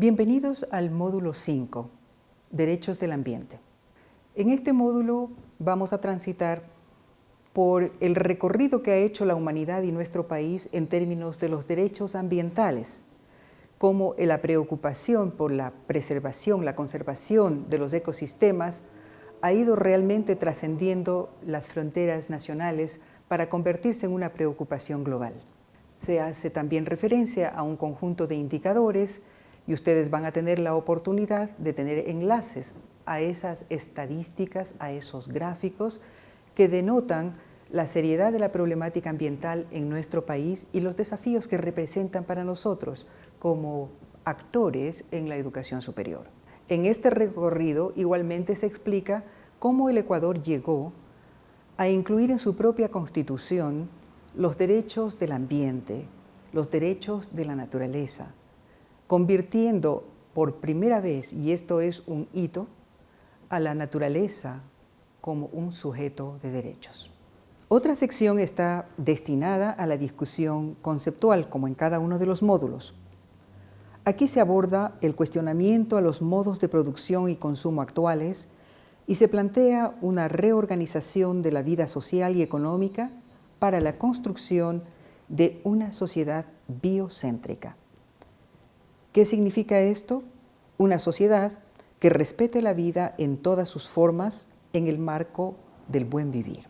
Bienvenidos al módulo 5, Derechos del Ambiente. En este módulo vamos a transitar por el recorrido que ha hecho la humanidad y nuestro país en términos de los derechos ambientales, como la preocupación por la preservación, la conservación de los ecosistemas ha ido realmente trascendiendo las fronteras nacionales para convertirse en una preocupación global. Se hace también referencia a un conjunto de indicadores y ustedes van a tener la oportunidad de tener enlaces a esas estadísticas, a esos gráficos que denotan la seriedad de la problemática ambiental en nuestro país y los desafíos que representan para nosotros como actores en la educación superior. En este recorrido igualmente se explica cómo el Ecuador llegó a incluir en su propia constitución los derechos del ambiente, los derechos de la naturaleza, convirtiendo por primera vez, y esto es un hito, a la naturaleza como un sujeto de derechos. Otra sección está destinada a la discusión conceptual, como en cada uno de los módulos. Aquí se aborda el cuestionamiento a los modos de producción y consumo actuales y se plantea una reorganización de la vida social y económica para la construcción de una sociedad biocéntrica. ¿Qué significa esto? Una sociedad que respete la vida en todas sus formas en el marco del buen vivir,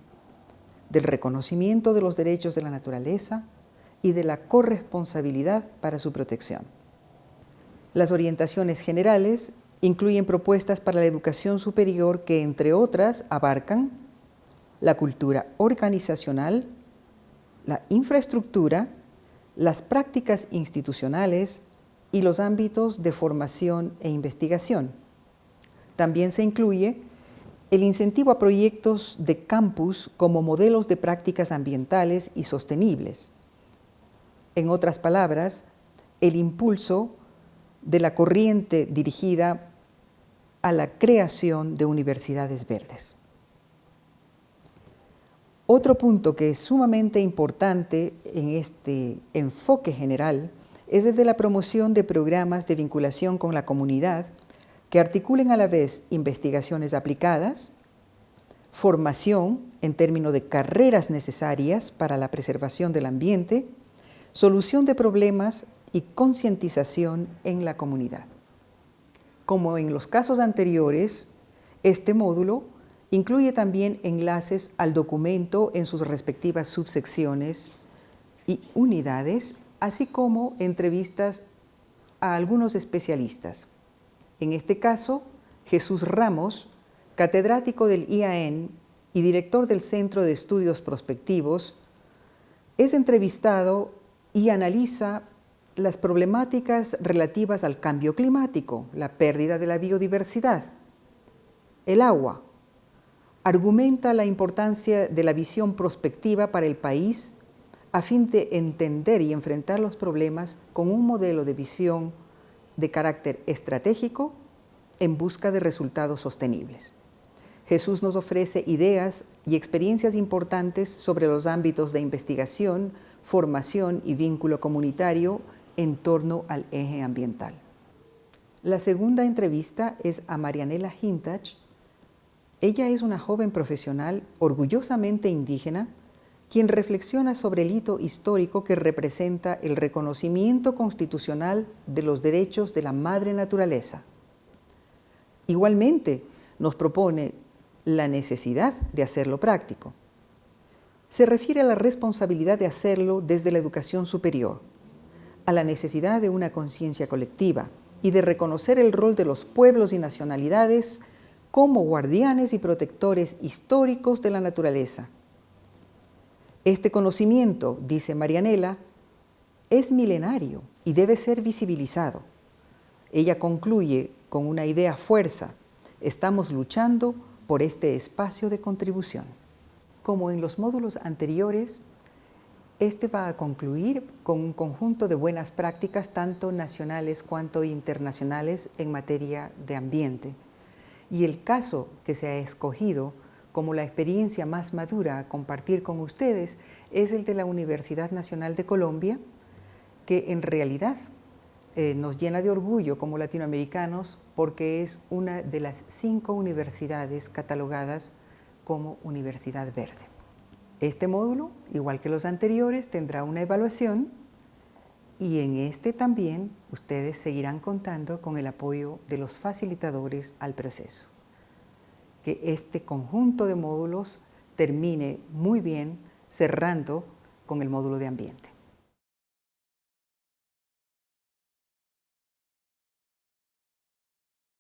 del reconocimiento de los derechos de la naturaleza y de la corresponsabilidad para su protección. Las orientaciones generales incluyen propuestas para la educación superior que, entre otras, abarcan la cultura organizacional, la infraestructura, las prácticas institucionales, y los ámbitos de formación e investigación. También se incluye el incentivo a proyectos de campus como modelos de prácticas ambientales y sostenibles. En otras palabras, el impulso de la corriente dirigida a la creación de universidades verdes. Otro punto que es sumamente importante en este enfoque general es desde la promoción de programas de vinculación con la comunidad que articulen a la vez investigaciones aplicadas, formación en términos de carreras necesarias para la preservación del ambiente, solución de problemas y concientización en la comunidad. Como en los casos anteriores, este módulo incluye también enlaces al documento en sus respectivas subsecciones y unidades así como entrevistas a algunos especialistas. En este caso, Jesús Ramos, catedrático del IAN y director del Centro de Estudios Prospectivos, es entrevistado y analiza las problemáticas relativas al cambio climático, la pérdida de la biodiversidad, el agua, argumenta la importancia de la visión prospectiva para el país a fin de entender y enfrentar los problemas con un modelo de visión de carácter estratégico en busca de resultados sostenibles. Jesús nos ofrece ideas y experiencias importantes sobre los ámbitos de investigación, formación y vínculo comunitario en torno al eje ambiental. La segunda entrevista es a Marianela Hintach. Ella es una joven profesional orgullosamente indígena quien reflexiona sobre el hito histórico que representa el reconocimiento constitucional de los derechos de la madre naturaleza. Igualmente, nos propone la necesidad de hacerlo práctico. Se refiere a la responsabilidad de hacerlo desde la educación superior, a la necesidad de una conciencia colectiva y de reconocer el rol de los pueblos y nacionalidades como guardianes y protectores históricos de la naturaleza, este conocimiento, dice Marianela, es milenario y debe ser visibilizado. Ella concluye con una idea fuerza, estamos luchando por este espacio de contribución. Como en los módulos anteriores, este va a concluir con un conjunto de buenas prácticas tanto nacionales cuanto internacionales en materia de ambiente. Y el caso que se ha escogido como la experiencia más madura a compartir con ustedes es el de la Universidad Nacional de Colombia, que en realidad eh, nos llena de orgullo como latinoamericanos porque es una de las cinco universidades catalogadas como Universidad Verde. Este módulo, igual que los anteriores, tendrá una evaluación y en este también ustedes seguirán contando con el apoyo de los facilitadores al proceso. Que este conjunto de módulos termine muy bien cerrando con el módulo de ambiente.